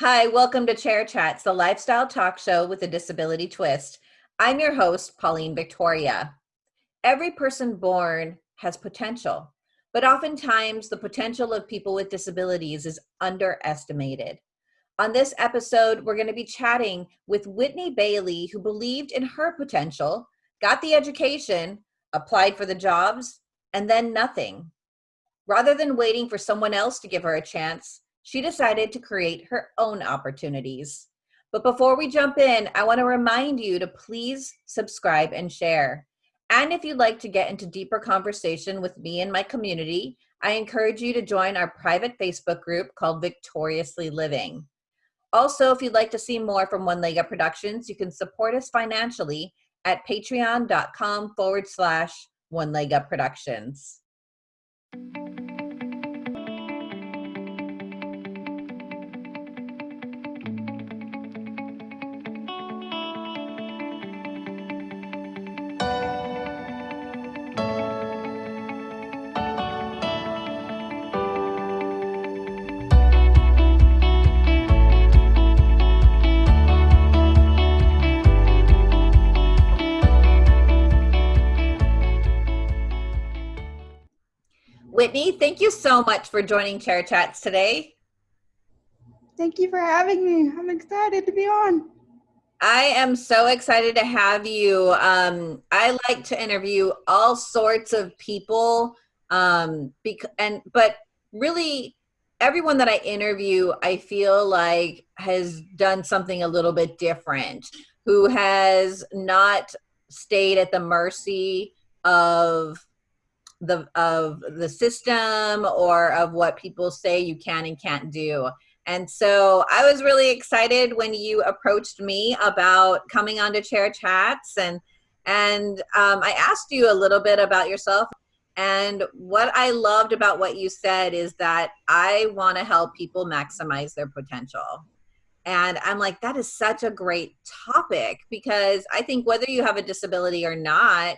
Hi, welcome to Chair Chats, the lifestyle talk show with a disability twist. I'm your host, Pauline Victoria. Every person born has potential, but oftentimes the potential of people with disabilities is underestimated. On this episode, we're going to be chatting with Whitney Bailey, who believed in her potential, got the education, applied for the jobs, and then nothing. Rather than waiting for someone else to give her a chance, she decided to create her own opportunities. But before we jump in, I want to remind you to please subscribe and share. And if you'd like to get into deeper conversation with me and my community, I encourage you to join our private Facebook group called Victoriously Living. Also, if you'd like to see more from One Leg Up Productions, you can support us financially at patreon.com forward slash One Leg Up Productions. Whitney, thank you so much for joining Chair Chats today. Thank you for having me. I'm excited to be on. I am so excited to have you. Um, I like to interview all sorts of people, um, bec- and but really, everyone that I interview, I feel like has done something a little bit different. Who has not stayed at the mercy of the of the system or of what people say you can and can't do. And so I was really excited when you approached me about coming on to Chair Chats and and um, I asked you a little bit about yourself. And what I loved about what you said is that I want to help people maximize their potential. And I'm like, that is such a great topic because I think whether you have a disability or not,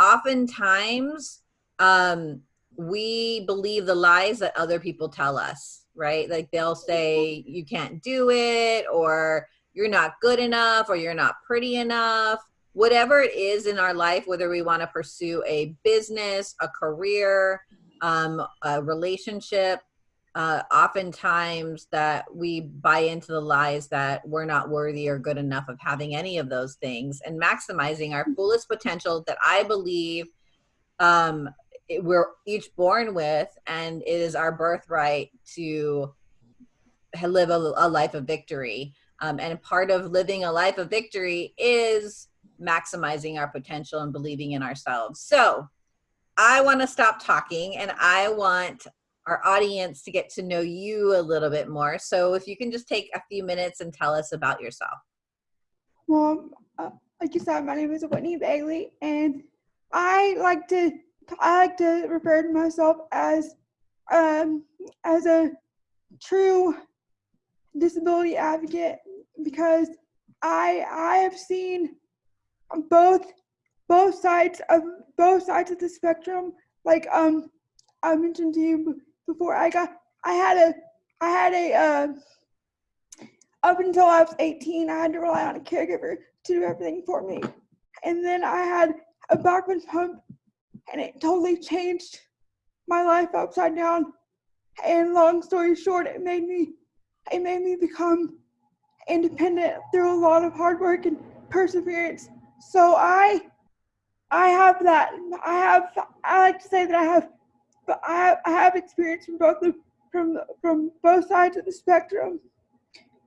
oftentimes um, we believe the lies that other people tell us, right? Like they'll say you can't do it, or you're not good enough, or you're not pretty enough. Whatever it is in our life, whether we want to pursue a business, a career, um, a relationship, uh, oftentimes that we buy into the lies that we're not worthy or good enough of having any of those things and maximizing our fullest potential that I believe um, we're each born with and it is our birthright to live a, a life of victory. Um, and part of living a life of victory is maximizing our potential and believing in ourselves. So i want to stop talking and i want our audience to get to know you a little bit more. So if you can just take a few minutes and tell us about yourself. Well uh, like you said my name is whitney bailey and i like to I like to refer to myself as um, as a true disability advocate because I I have seen both both sides of both sides of the spectrum. Like um I mentioned to you before, I got I had a I had a uh, up until I was 18, I had to rely on a caregiver to do everything for me, and then I had a baclofen pump and it totally changed my life upside down. And long story short, it made me it made me become independent through a lot of hard work and perseverance. So I I have that I have I like to say that I have but I have, I have experience from both the from from both sides of the spectrum.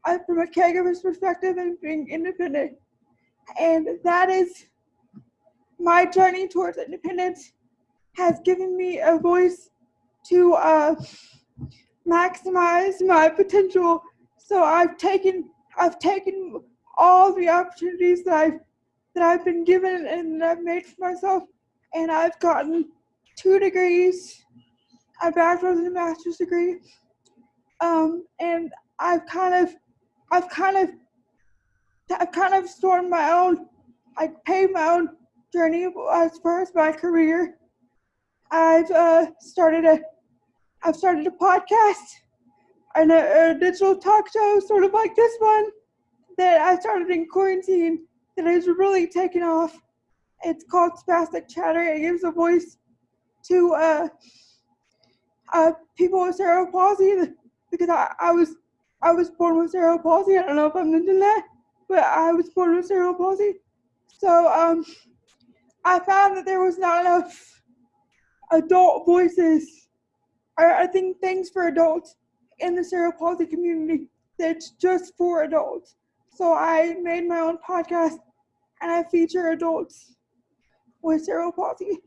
I, from a caregiver's perspective and being independent. And that is my journey towards independence has given me a voice to uh, maximize my potential. So I've taken I've taken all the opportunities that I've that I've been given and I've made for myself, and I've gotten two degrees, a bachelor's and a master's degree, um, and I've kind of I've kind of I've kind of stormed my own I paved my own journey as far as my career. I've uh, started a I've started a podcast. and a, a digital talk show, sort of like this one, that I started in quarantine that has really taken off. It's called Spastic Chatter. It gives a voice to uh, uh, people with cerebral palsy because I, I was I was born with cerebral palsy. I don't know if I mentioned that, but I was born with cerebral palsy. So um, I found that there was not enough adult voices, or I think things for adults in the cerebral palsy community that's just for adults. So I made my own podcast and I feature adults with cerebral palsy.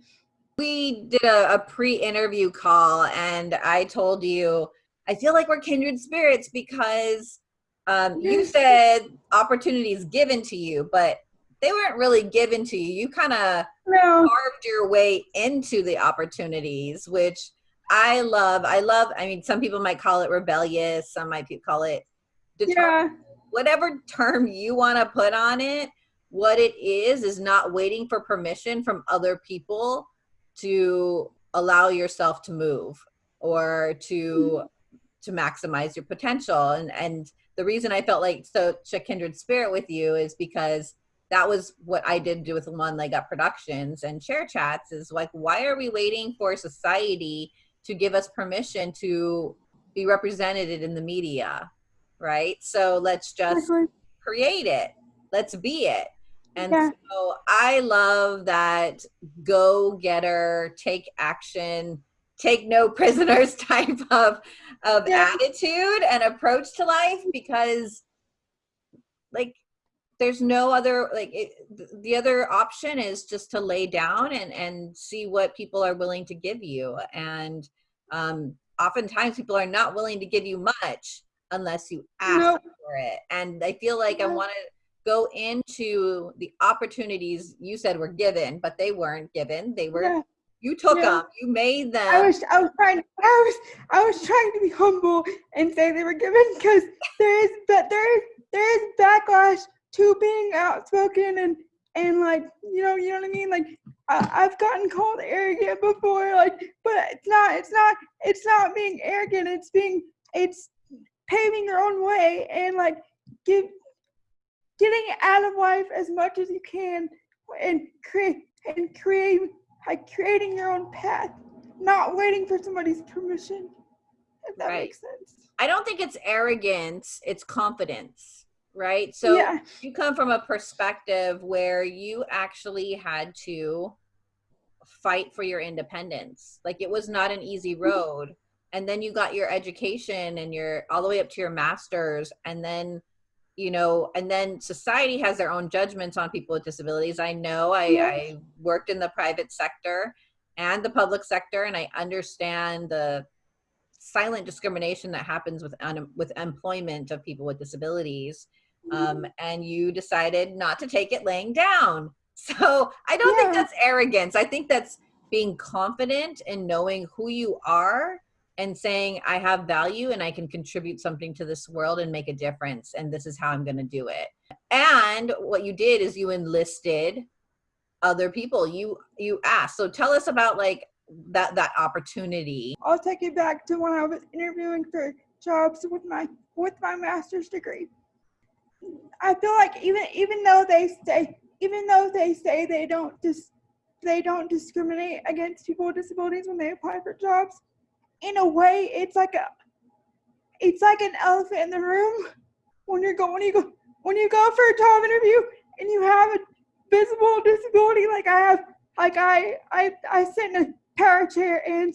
We did a, a pre-interview call and I told you, I feel like we're kindred spirits because um, you said opportunities given to you, but they weren't really given to you. You kind of No, carved your way into the opportunities, which I love. I love, I mean, some people might call it rebellious, some might call it determined. yeah, Whatever term you want to put on it, what it is, is not waiting for permission from other people to allow yourself to move or to mm-hmm. to maximize your potential and and the reason i felt like such a kindred spirit with you is because that was what i did do with one leg up productions and Chair chats is like why are we waiting for society to give us permission to be represented in the media right so let's just create it let's be it and Yeah. so i love that go getter take action take no prisoners type of of Yeah. attitude and approach to life because like there's no other like it, the other option is just to lay down and and see what people are willing to give you and um oftentimes people are not willing to give you much unless you ask Nope. for it and i feel like i want to go into the opportunities you said were given but they weren't given they were Yeah. you took Yeah. them you made them I was I was trying I was I was trying to be humble and say they were given because there is but there is there is backlash to being outspoken and and like you know you know what I mean? Like I, I've gotten called arrogant before like but it's not it's not it's not being arrogant. It's being it's paving your own way and like give getting out of life as much as you can and create and create like creating your own path not waiting for somebody's permission if that Right. makes sense. I don't think it's arrogance it's confidence right? So yeah. you come from a perspective where you actually had to fight for your independence. Like it was not an easy mm-hmm. road. And then you got your education and your all the way up to your masters. And then you know and then society has their own judgments on people with disabilities. I know i, Yeah. I worked in the private sector and the public sector and i understand the silent discrimination that happens with un- with employment of people with disabilities um, and you decided not to take it laying down. So I don't think that's arrogance. I think that's being confident and knowing who you are and saying, I have value and I can contribute something to this world and make a difference. And this is how I'm going to do it. And what you did is you enlisted other people. You you asked. So tell us about like that that opportunity. i'll take it back to when i was interviewing for jobs with my with my master's degree i feel like even even though they say even though they say they don't dis they don't discriminate against people with disabilities when they apply for jobs in a way it's like a it's like an elephant in the room when you're when you go when you go for a job interview and you have a visible disability like I have like I I I sit in a power chair and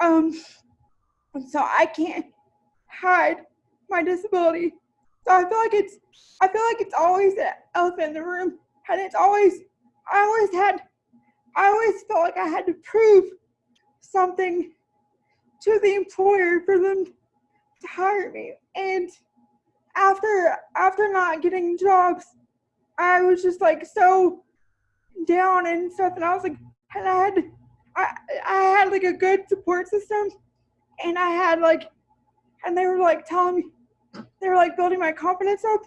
um so I can't hide my disability. So I feel like it's I feel like it's always an elephant in the room and it's always I always had I always felt like I had to prove something to the employer for them to hire me. And after after not getting jobs, I was just like so down and stuff, and I was like, and I had I I had like a good support system, and I had like, and they were like telling me, they were like building my confidence up,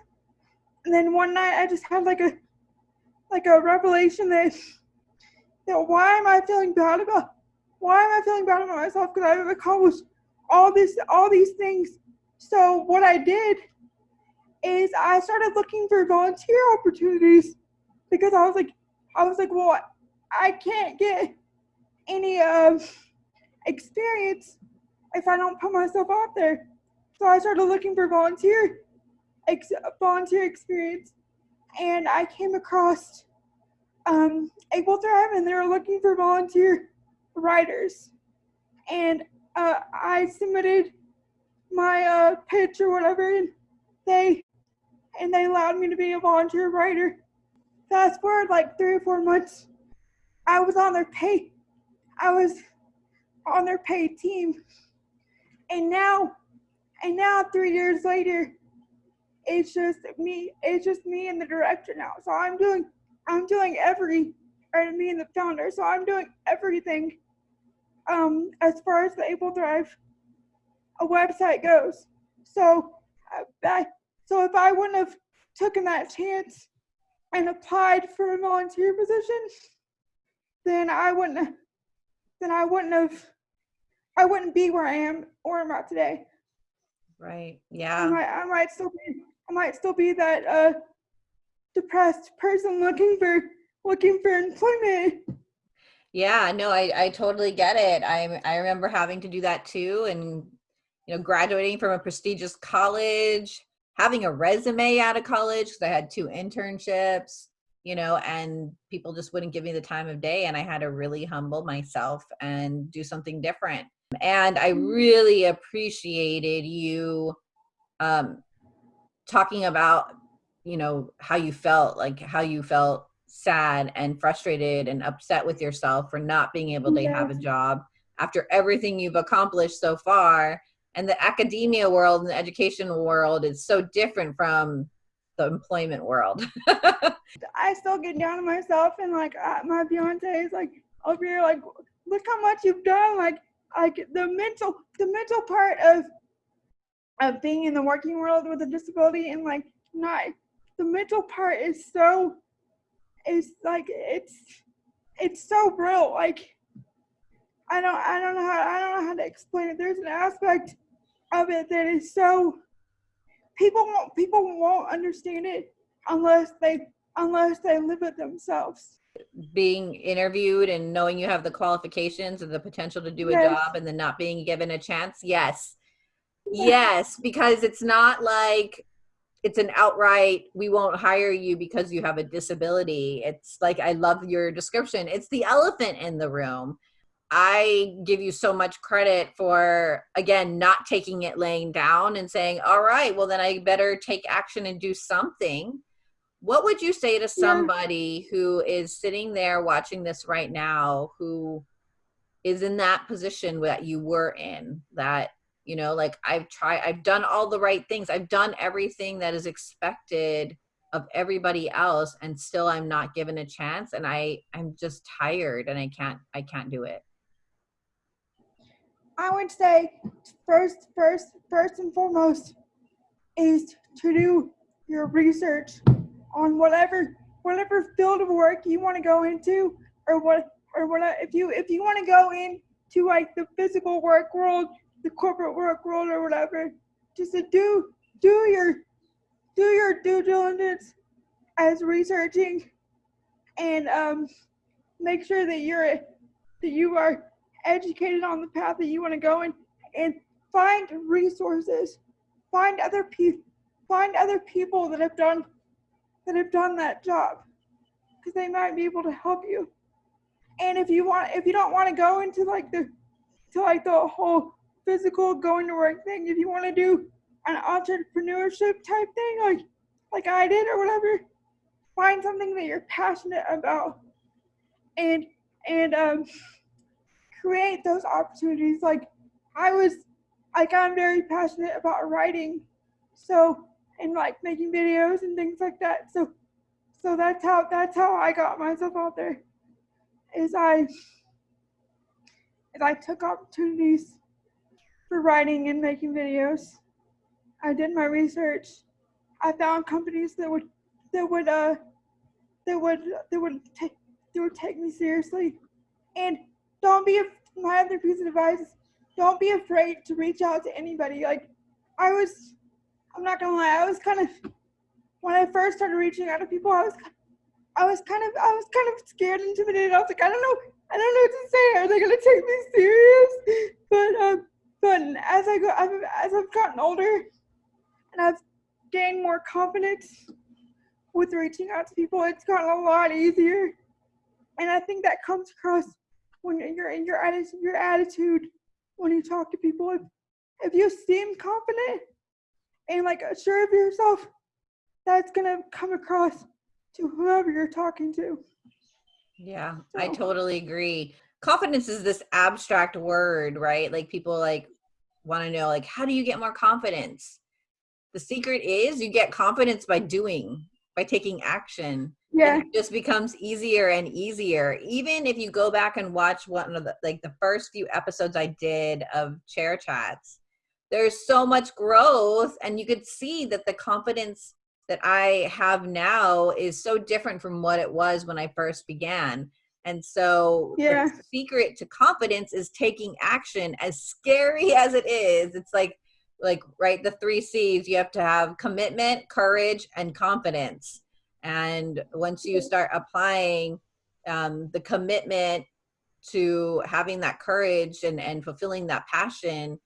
and then one night I just had like a like a revelation that that why am I feeling bad about why am I feeling bad about myself? Because I've accomplished all this all these things. So what I did is I started looking for volunteer opportunities because I was like, I was like, well, I can't get any um, experience if I don't put myself out there. So I started looking for volunteer ex- volunteer experience, and I came across um, Able Thrive, and they were looking for volunteer writers, and uh, I submitted my uh, pitch or whatever, and they and they allowed me to be a volunteer writer. Fast forward like three or four months, I was on their pay. I was on their paid team, and now, and now three years later, it's just me. It's just me and the director now. So I'm doing, I'm doing every, or me and the founder. So I'm doing everything, um, as far as the Able Thrive, a website goes. So, uh, I, so if I wouldn't have taken that chance and applied for a volunteer position, then I wouldn't, then I wouldn't have, I wouldn't be where I am or I'm at today. Right. I Yeah. might, I might still be, I might still be that uh, depressed person looking for looking for employment. Yeah, no, I, I totally get it. I I remember having to do that too and you know, graduating from a prestigious college, having a resume out of college because I had two internships, you know, and people just wouldn't give me the time of day and I had to really humble myself and do something different. And I Mm. really appreciated you um talking about, you know, how you felt, like how you felt sad and frustrated and upset with yourself for not being able to have a job after everything you've accomplished so far. And the academia world and the education world is so different from the employment world. I still get down on myself and like uh, my fiance is like over here like look how much you've done like like the mental the mental part of of being in the working world with a disability and like not the mental part is so is like it's it's so real like I don't I don't know how I don't know how to explain it there's an aspect of it that is so people won't people won't understand it unless they unless they live it themselves. Being interviewed and knowing you have the qualifications and the potential to do a Yes. job and then not being given a chance? Yes. Yes because it's not like it's an outright we won't hire you because you have a disability. It's like i love your description. It's the elephant in the room. I give you so much credit for again not taking it laying down and saying all right well then i better take action and do something what would you say to somebody who is sitting there watching this right now who is in that position that you were in that you know like i've tried i've done all the right things. I've done everything that is expected of everybody else and still i'm not given a chance and i i'm just tired and i can't i can't do it. I would say first first first and foremost is to do your research on whatever whatever field of work you want to go into or what or what if you if you want to go into like the physical work world the corporate work world or whatever just to do do your do your due diligence as researching and um make sure that you're that you are educated on the path that you want to go in and find resources find other people find other people that have done that have done that job because they might be able to help you. And if you want if you don't want to go into like the to like the whole physical going to work thing if you want to do an entrepreneurship type thing like like i did or whatever find something that you're passionate about and and um create those opportunities. Like i was like i'm very passionate about writing. So and like making videos and things like that. So so that's how that's how i got myself out there is i is i took opportunities for writing and making videos. I did my research. I found companies that would that would uh that would that would take that would take me seriously. And don't be my other piece of advice is don't be afraid to reach out to anybody. Like I was, I'm not gonna lie, I was kind of, when I first started reaching out to people, I was, I was kind of, I was kind of scared, intimidated. I was like, I don't know, I don't know what to say. Are they gonna take me serious? But um, but as I go, I've, as I've gotten older, and I've gained more confidence with reaching out to people, it's gotten a lot easier. And I think that comes across when you're in your attitude, your attitude when you talk to people. If, if you seem confident and like sure of yourself, that's gonna come across to whoever you're talking to. Yeah, so. I totally agree. Confidence is this abstract word, right? Like people like want to know like how do you get more confidence? The secret is you get confidence by doing, by taking action. Yeah. it just becomes easier and easier. Even if you go back and watch one of the like the first few episodes I did of chair chats, there's so much growth and you could see that the confidence that I have now is so different from what it was when I first began. And so yeah. the secret to confidence is taking action as scary as it is. It's like like right the three C's you have to have commitment, courage and confidence. And once you start applying um, the commitment to having that courage and, and fulfilling that passion,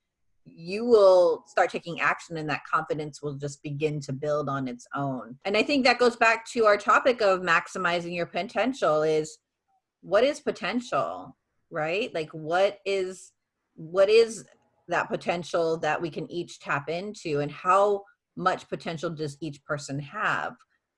you will start taking action and that confidence will just begin to build on its own. And I think that goes back to our topic of maximizing your potential is what is potential, right? Like what is what is that potential that we can each tap into and how much potential does each person have?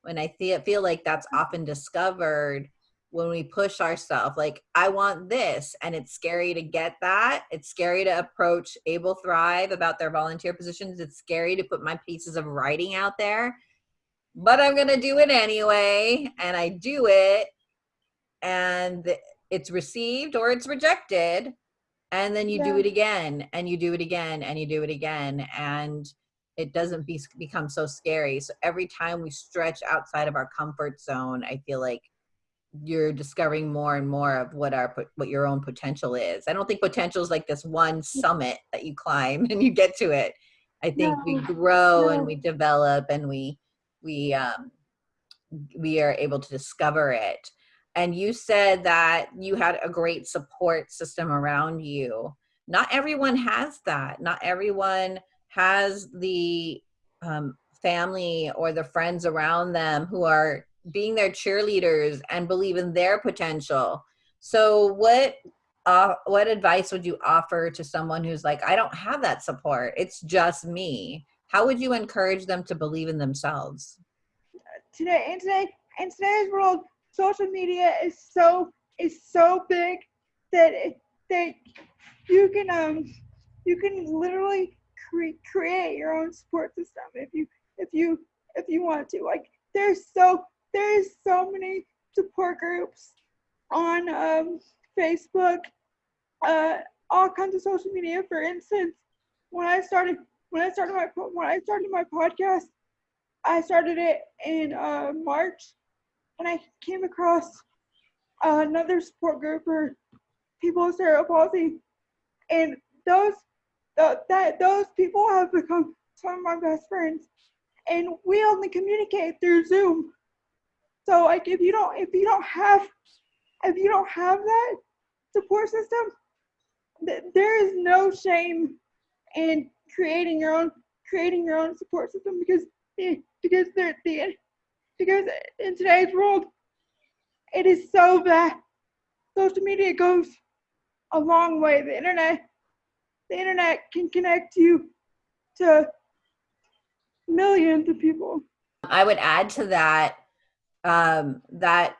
And I feel, feel like that's often discovered when we push ourselves like i want this and it's scary to get that. It's scary to approach able thrive about their volunteer positions. It's scary to put my pieces of writing out there but i'm going to do it anyway and i do it and it's received or it's rejected and then you yeah. do it again and you do it again and you do it again and it doesn't be, become so scary. So every time we stretch outside of our comfort zone i feel like you're discovering more and more of what our what your own potential is. I don't think potential is like this one summit that you climb and you get to it. I think no, we grow no. and we develop and we we um we are able to discover it. And you said that you had a great support system around you. Not everyone has that. Not everyone has the um, family or the friends around them who are being their cheerleaders and believe in their potential. So what uh, what advice would you offer to someone who's like, I don't have that support. It's just me. How would you encourage them to believe in themselves? Today, in today, in today's world, social media is so is so big that it, that you can um you can literally cre- create your own support system if you if you if you want to. Like there's so there's so many support groups on um, Facebook, uh, all kinds of social media. For instance, when I started when I started my when I started my podcast, I started it in uh, March, and I came across another support group for people with cerebral palsy, and those that those people have become some of my best friends, and we only communicate through Zoom. So like if you don't if you don't have if you don't have that support system, th- there is no shame in creating your own creating your own support system because eh, because they're the because in today's world it is so bad. Social media goes a long way. The internet the internet can connect you to millions of people. I would add to that um, that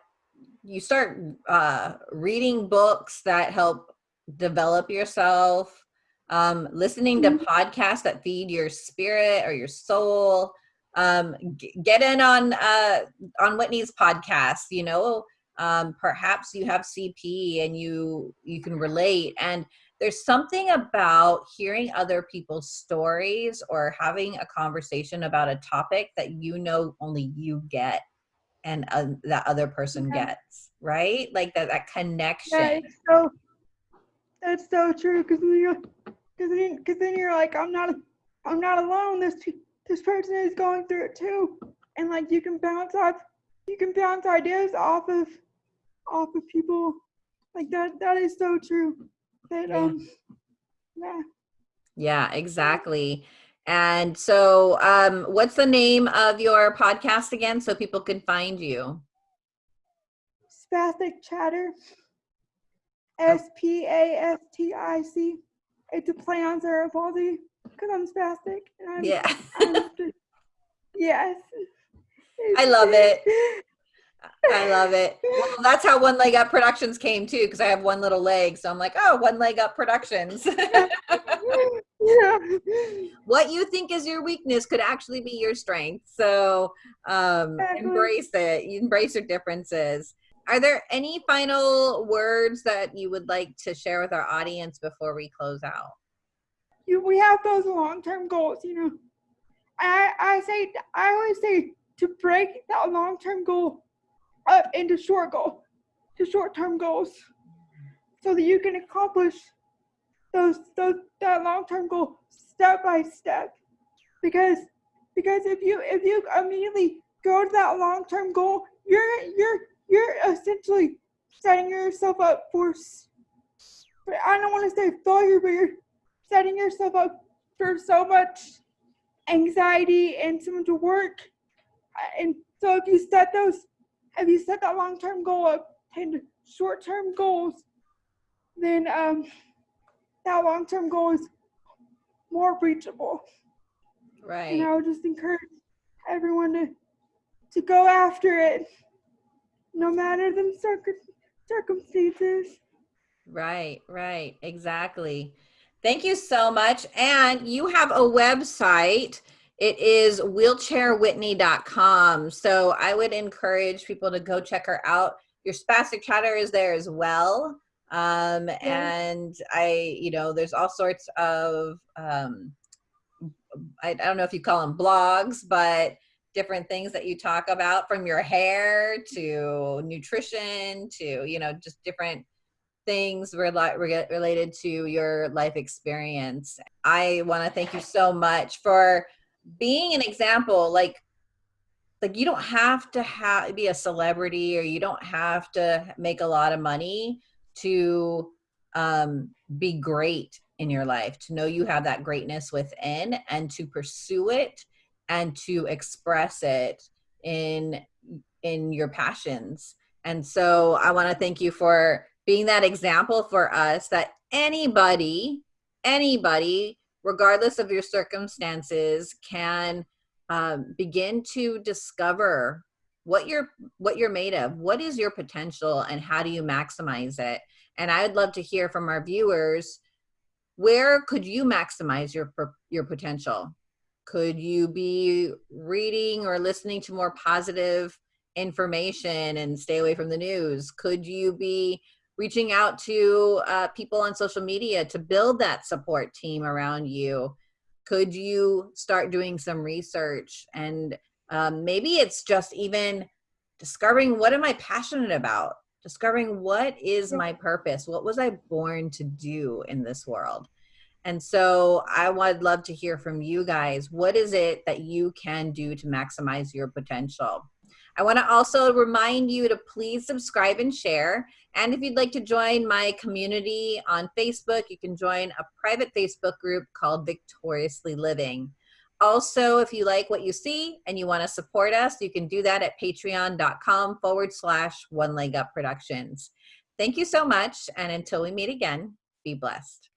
you start uh, reading books that help develop yourself, um, listening to mm-hmm. podcasts that feed your spirit or your soul. Um, get in on uh, on Whitney's podcast. You know, um, perhaps you have CP and you you can relate. And there's something about hearing other people's stories or having a conversation about a topic that you know only you get and uh, that other person yeah. gets right like that that connection yeah, so that's so true because then you're because then, cause then you're like i'm not I'm not alone. This this person is going through it too, and like you can bounce off, you can bounce ideas off of off of people. Like that that is so true. That um yeah. Yeah, exactly. And so, um, what's the name of your podcast again so people can find you? Spastic chatter. S P A S T I C. It's a play on palsy because I'm spastic. And I'm, Yeah. I'm just- yes. I love it. I love it. Well, that's how One Leg Up Productions came too, because I have one little leg. So I'm like, oh, One Leg Up Productions. what you think is your weakness could actually be your strength. So um, embrace it. You embrace your differences. Are there any final words that you would like to share with our audience before we close out? you, we have those long-term goals, you know. I I say I always say to break that long-term goal up into short goal, to short-term goals, so that you can accomplish those those that long-term goal step by step. Because because if you if you immediately go to that long-term goal, you're you're you're essentially setting yourself up for i don't want to say failure, but you're setting yourself up for so much anxiety and so much work. And so if you set those, if you set that long-term goal up into short-term goals, then um, that long-term goal is more reachable. Right. And I would just encourage everyone to to go after it, no matter the circum- circumstances. Right, right, exactly. Thank you so much. And you have a website. It is wheelchairwhitney.com. So I would encourage people to go check her out. Your spastic chatter is there as well. Um, and I, you know, there's all sorts of, um, I, I don't know if you call them blogs, but different things that you talk about from your hair to nutrition to, you know, just different things rela- related to your life experience. I want to thank you so much for being an example. Like, like you don't have to have be a celebrity or you don't have to make a lot of money to um, be great in your life. To know you have that greatness within and to pursue it and to express it in in your passions. And so I want to thank you for being that example for us that anybody, anybody, regardless of your circumstances, can um, begin to discover what you're what you're made of. What is your potential, and how do you maximize it? And I would love to hear from our viewers. Where could you maximize your your potential? Could you be reading or listening to more positive information and stay away from the news? Could you be reaching out to uh, people on social media to build that support team around you? Could you start doing some research? And um, maybe it's just even discovering what am I passionate about? Discovering what is my purpose? What was I born to do in this world? And so I would love to hear from you guys. What is it that you can do to maximize your potential? I want to also remind you to please subscribe and share. And if you'd like to join my community on Facebook, you can join a private Facebook group called Victoriously Living. Also, if you like what you see and you want to support us, you can do that at patreon.com forward slash one leg up productions. Thank you so much. And until we meet again, be blessed.